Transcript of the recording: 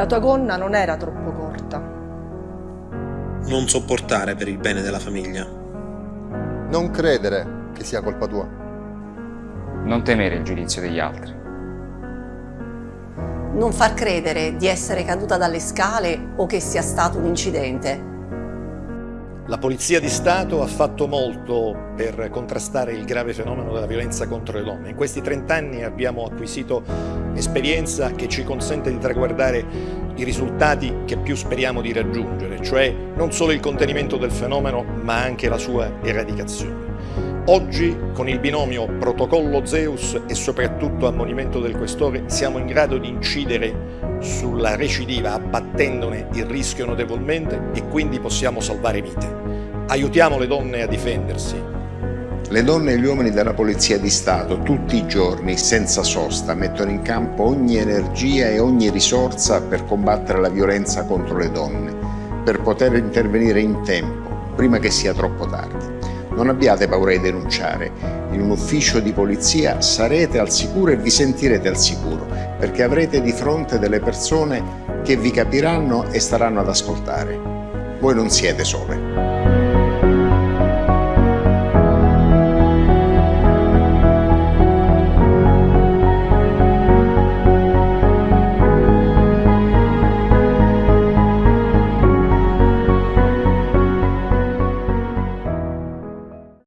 La tua gonna non era troppo corta. Non sopportare per il bene della famiglia. Non credere che sia colpa tua. Non temere il giudizio degli altri. Non far credere di essere caduta dalle scale o che sia stato un incidente. La Polizia di Stato ha fatto molto per contrastare il grave fenomeno della violenza contro le donne. In questi 30 anni abbiamo acquisito esperienza che ci consente di traguardare i risultati che più speriamo di raggiungere, cioè non solo il contenimento del fenomeno ma anche la sua eradicazione. Oggi, con il binomio protocollo Zeus e soprattutto ammonimento del questore, siamo in grado di incidere sulla recidiva abbattendone il rischio notevolmente e quindi possiamo salvare vite. Aiutiamo le donne a difendersi. Le donne e gli uomini della Polizia di Stato tutti i giorni, senza sosta, mettono in campo ogni energia e ogni risorsa per combattere la violenza contro le donne, per poter intervenire in tempo, prima che sia troppo tardi. Non abbiate paura di denunciare. In un ufficio di polizia sarete al sicuro e vi sentirete al sicuro, perché avrete di fronte delle persone che vi capiranno e staranno ad ascoltare. Voi non siete sole.